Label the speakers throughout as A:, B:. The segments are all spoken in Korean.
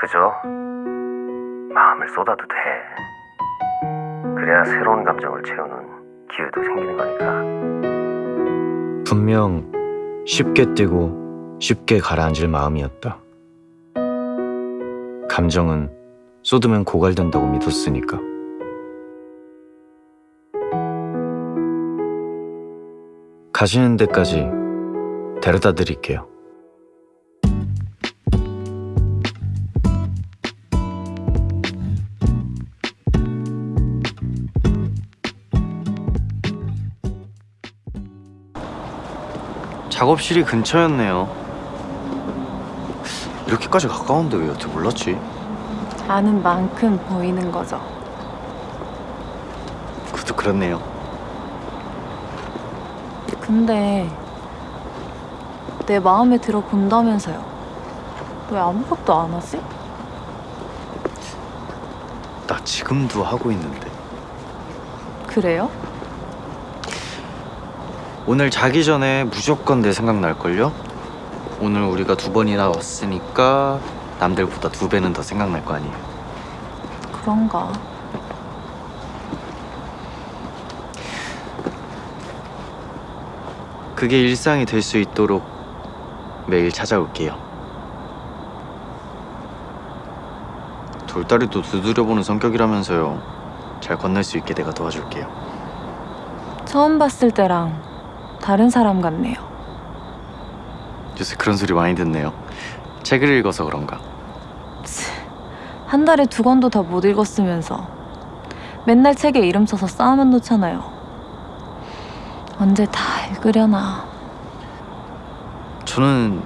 A: 그죠? 마음을 쏟아도 돼. 그래야 새로운 감정을 채우는 기회도 생기는 거니까.
B: 분명 쉽게 뛰고 쉽게 가라앉을 마음이었다. 감정은 쏟으면 고갈된다고 믿었으니까. 가시는 데까지 데려다 드릴게요. 작업실이 근처였네요. 이렇게까지 가까운데 왜 여태 몰랐지?
C: 아는 만큼 보이는 거죠.
B: 그것도 그렇네요.
C: 근데 내 마음에 들어 본다면서요. 왜 아무것도 안 하지?
B: 나 지금도 하고 있는데.
C: 그래요?
B: 오늘 자기 전에 무조건 내 생각 날걸요? 오늘 우리가 두 번이나 왔으니까 남들보다 두 배는 더 생각날 거 아니에요.
C: 그런가.
B: 그게 일상이 될 수 있도록 매일 찾아올게요. 돌다리도 두드려보는 성격이라면서요. 잘 건널 수 있게 내가 도와줄게요.
C: 처음 봤을 때랑 다른 사람 같네요.
B: 요새 그런 소리 많이 듣네요. 책을 읽어서 그런가.
C: 한 달에 두 권도 다 못 읽었으면서 맨날 책에 이름 써서 쌓아만 놓잖아요. 언제 다 읽으려나.
B: 저는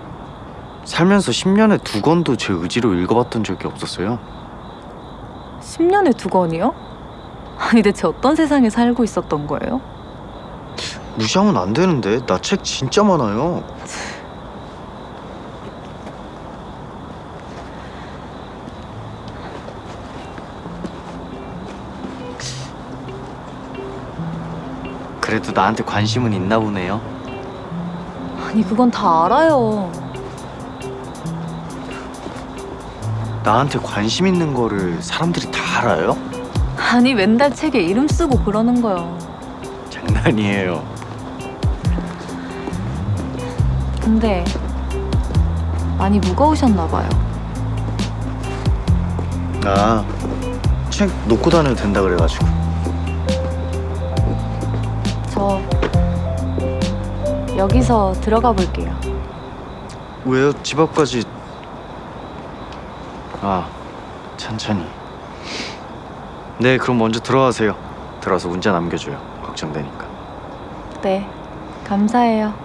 B: 살면서 10년에 두 권도 제 의지로 읽어봤던 적이 없었어요.
C: 10년에 두 권이요? 아니 대체 어떤 세상에 살고 있었던 거예요?
B: 무시하면 안 되는데 나 책 진짜 많아요. 그래도 나한테 관심은 있나 보네요.
C: 아니 그건 다 알아요.
B: 나한테 관심 있는 거를 사람들이 다 알아요?
C: 아니 맨날 책에 이름 쓰고 그러는 거요.
B: 장난이에요.
C: 근데 많이 무거우셨나 봐요.
B: 아, 책 놓고 다녀도 된다 그래가지고.
C: 저 여기서 들어가 볼게요.
B: 왜요? 집 앞까지. 아, 천천히. 네, 그럼 먼저 들어가세요. 들어와서 문자 남겨줘요. 걱정되니까.
C: 네, 감사해요.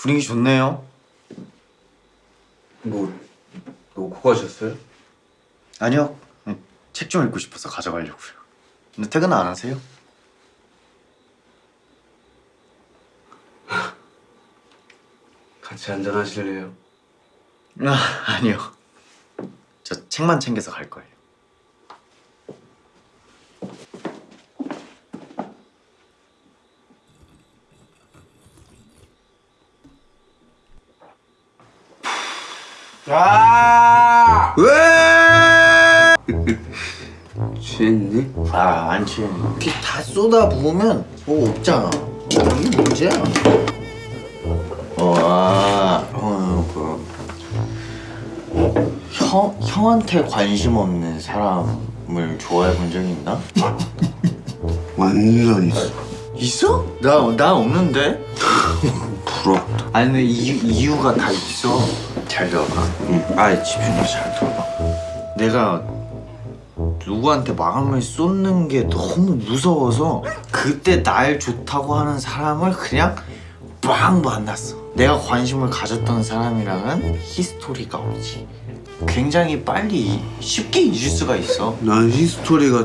B: 분위기 좋네요. 뭐 놓고 가셨어요? 아니요. 책 좀 읽고 싶어서 가져가려고요. 근데 퇴근 안 하세요?
D: 같이 한잔 하실래요?
B: 아, 아니요. 저 책만 챙겨서 갈 거예요.
D: 취했니?
E: 아, 안 취해. 이렇게 다 쏟아 부으면 뭐 없잖아. 어, 이게 문제야. 어, 아, 어, 그. 형, 형한테 관심 없는 사람을 좋아해 본 적이 있나?
D: 완전 있어
B: 있어? 나, 나 없는데?
F: 부럽다.
B: 아니 근데 이유, 이유가 다 있어 잘 들어봐 응. 아 집중해서 잘 들어봐 내가 누구한테 마음을 쏟는 게 너무 무서워서 그때 날 좋다고 하는 사람을 그냥 막 만났어 내가 관심을 가졌던 사람이랑은 히스토리가 없지 굉장히 빨리 쉽게 잊을 수가 있어
F: 난 히스토리가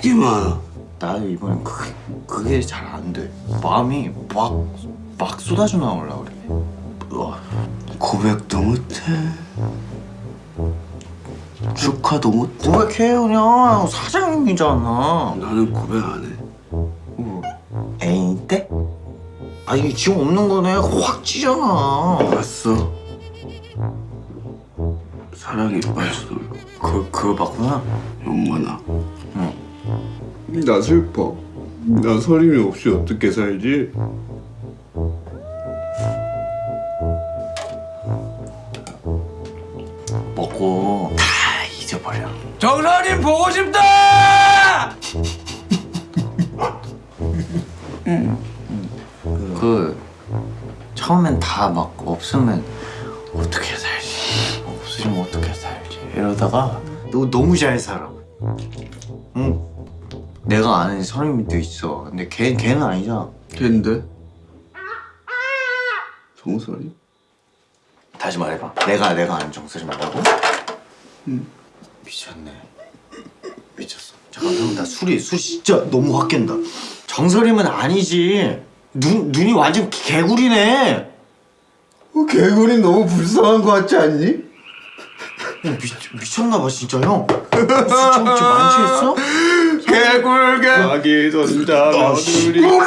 F: 되게 많아.
B: 나도 이번엔 그게, 그게 잘 안 돼. 마음이 막, 막 쏟아져 나오려 그래. 우와.
F: 고백도 못해. 축하도 못해.
B: 고백해 그냥 사장님이잖아.
F: 나는 고백 안 해.
B: 어, 애인 때? 아 이게 지금 없는 거네. 확 찌잖아.
F: 봤어. 사랑에 빠져서
B: 그 그거 봤구나.
F: 영원아. 나 슬퍼. 나 서림이 없이 어떻게 살지?
B: 먹고 다 잊어버려.
G: 정선님 보고 싶다!
B: 그 처음엔 다 막 없으면 어떻게 살지 없으면 어떻게 살지 이러다가 너 너무 잘 살아 응 내가 아는 사람도 있어 근데 걔 걔는 아니잖아
F: 걔인데? 정설이?
B: 다시 말해봐. 내가 내가 아는 정설이 말하고? 응 미쳤네. 미쳤어. 잠깐 형 나 술이 술이 진짜 너무 확 깬다. 정설이면 아니지. 눈 눈이 완전 개구리네.
F: 어, 개구리 너무 불쌍한 거 같지 않니?
B: 어, 미, 미쳤나봐 진짜 형. 술 좀, 좀 많이 취했어?
F: 개굴개 자기 손자 며느리
B: 시끄러워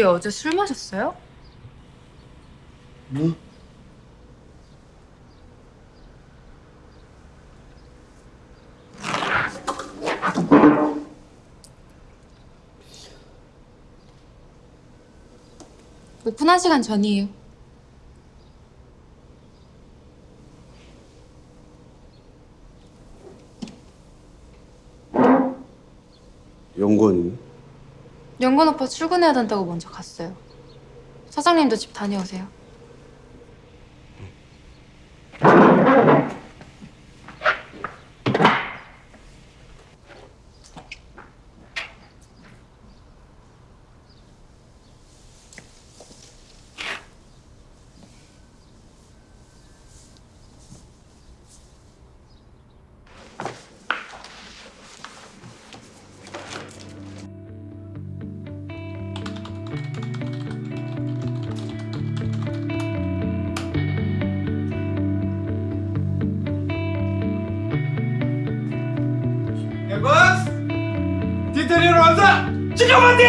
H: 둘이 어제 술 마셨어요? 오픈한 시간 전이에요.
F: 영건
H: 오빠 출근해야 된다고 먼저 갔어요. 사장님도 집 다녀오세요.
G: 완성! 지켜만디!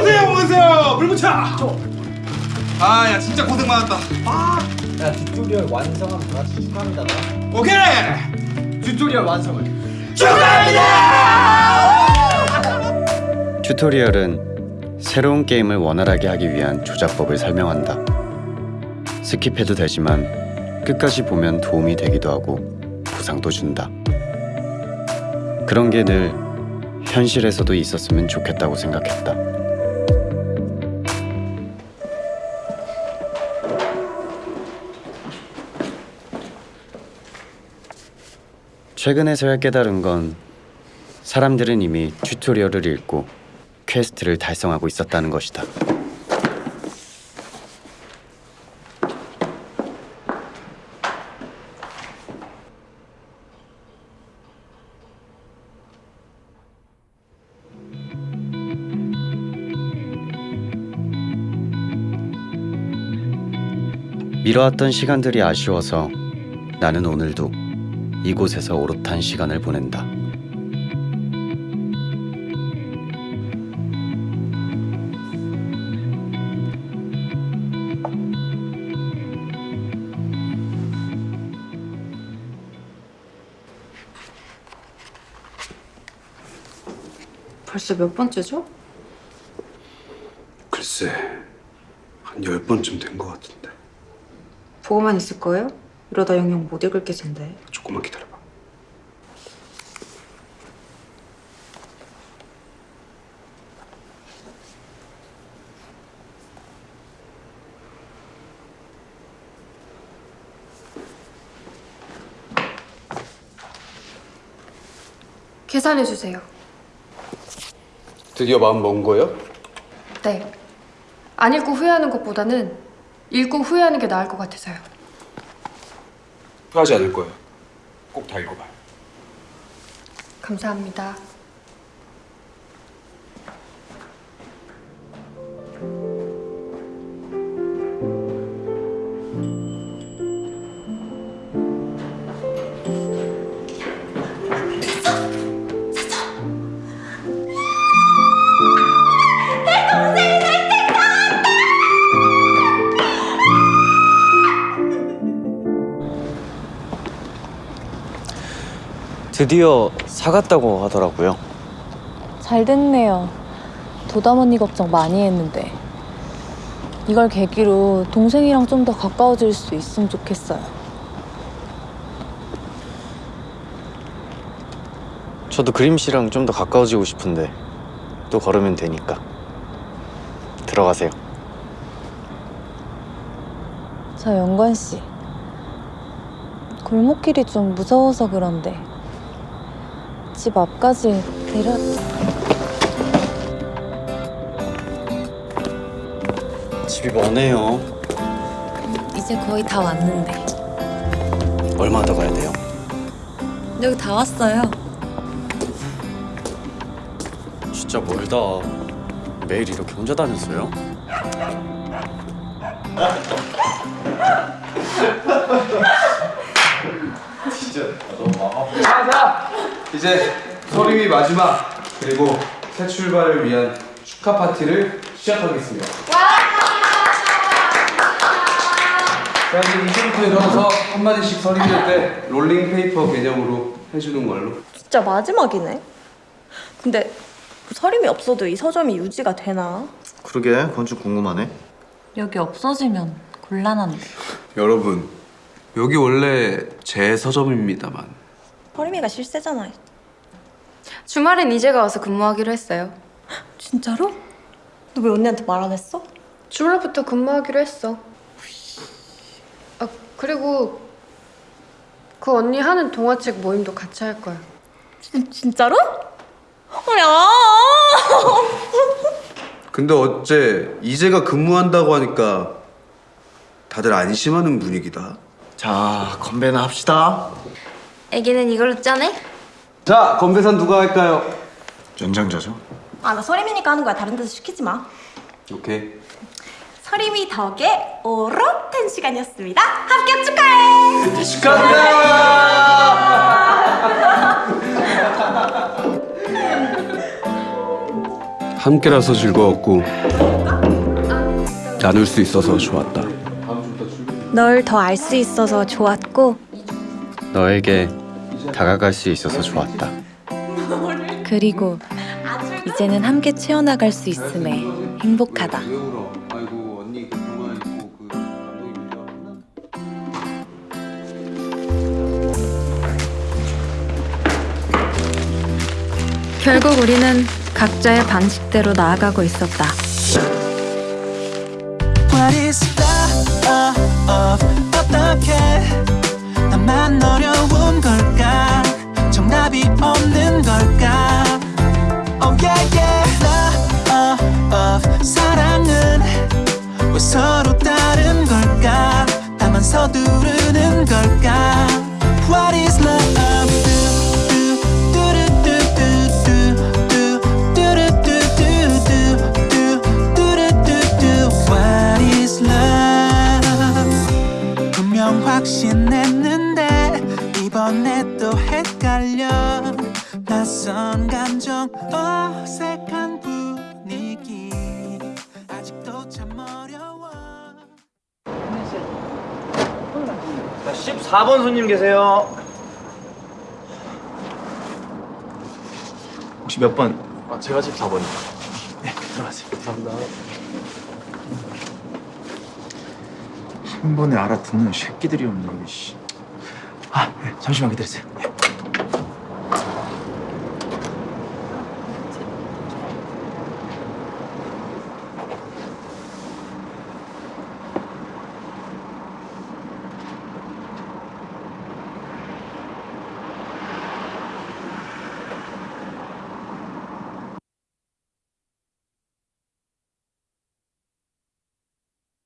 G: 오세요 오세요! 물 붙여! 아야 진짜 고생 많았다
E: 야 튜토리얼 완성하면 다 같이 축하합니다
G: 오케이! 튜토리얼 완성을
E: 튜토리얼은 새로운 게임을 원활하게 하기 위한 조작법을 설명한다. 스킵해도 되지만 끝까지 보면 도움이 되기도 하고 보상도 준다. 그런 게 늘 현실에서도 있었으면 좋겠다고 생각했다. 최근에서야 깨달은 건 사람들은 이미 tutorial을 읽고 quest를 달성하고 있었다는 것이다.
B: 미뤄왔던 시간들이 아쉬워서 나는 오늘도 이곳에서 오롯한 시간을 보낸다.
H: 벌써 몇 번째죠?
I: 글쎄 한 열 번쯤 된 것 같은데
H: 보고만 있을 거예요? 이러다 영영 못 읽을 게인데
I: 조금만 기다려봐
H: 계산해 주세요.
I: 드디어 마음 먹은 거예요?
H: 네. 안 읽고 후회하는 것보다는 읽고 후회하는 게 나을 것 같아서요.
I: 후회하지 않을 거예요 꼭 다 읽어봐요
H: 감사합니다.
B: 드디어 사갔다고 하더라고요.
C: 잘 됐네요. 도담 언니 걱정 많이 했는데. 이걸 계기로 동생이랑 좀 더 가까워질 수 있으면 좋겠어요.
B: 저도 그림 씨랑 좀 더 가까워지고 싶은데 또 걸으면 되니까 들어가세요.
C: 저 영관 씨. 골목길이 좀 무서워서 그런데 집 앞까지 데려.
B: 집이 머네요.
C: 이제 거의 다 왔는데.
B: 얼마 더 가야 돼요?
C: 여기 다 왔어요.
B: 진짜 멀다. 매일 이렇게 혼자 다녔어요?
F: 이제 서림이 마지막 그리고 새 출발을 위한 축하 파티를 시작하겠습니다. 자 이제 이제부터 일어나서 한마디씩 서림이 때 rolling paper 개념으로 해주는 걸로.
J: 진짜 마지막이네. 근데 서림이 없어도 이 서점이 유지가 되나?
E: 그러게 그건 좀 궁금하네
C: 여기 없어지면 곤란한데.
I: 여러분 여기 원래 제 서점입니다만
J: 서림이가 실세잖아.
H: 주말엔 이제가 와서 근무하기로 했어요.
J: 진짜로? 너 왜 언니한테 말 안 했어?
H: 주말부터 근무하기로 했어. 아 그리고 그 언니 하는 동화책 모임도 같이 할 거야.
J: 진, 진짜로? 야!
I: 근데 어째 이제가 근무한다고 하니까 다들 안심하는 분위기다
E: 자 건배나 합시다
H: 애기는 이걸로 짜네?
F: 자 건배산 누가 할까요?
E: 연장자죠
J: 아, 나 서림이니까 하는 거야. 다른 데서 시키지 마.
F: 오케이.
J: 서림이 덕에 오롯한 시간이었습니다. 합격 축하해!
I: 함께라서 즐거웠고 나눌 수 있어서 좋았다
J: 널 더 알 수 있어서 좋았고
B: 너에게 다가갈 수 있어서 좋았다.
C: 그리고 이제는 함께 채워나갈 수 있음에 행복하다.
H: 결국 우리는 각자의 방식대로 나아가고 있었다.
K: 어떻게 나만 어려 두르는 걸까 What is love? 확신했는데 이번에 또 헷갈려 낯선 감정 oh.
E: 14번 손님 계세요. 혹시 몇 번?
L: 아, 제가 14번이요.
E: 네, 들어가세요. 감사합니다. 한 번에 알아듣는 새끼들이 없네, 씨. 아, 네, 잠시만 기다리세요.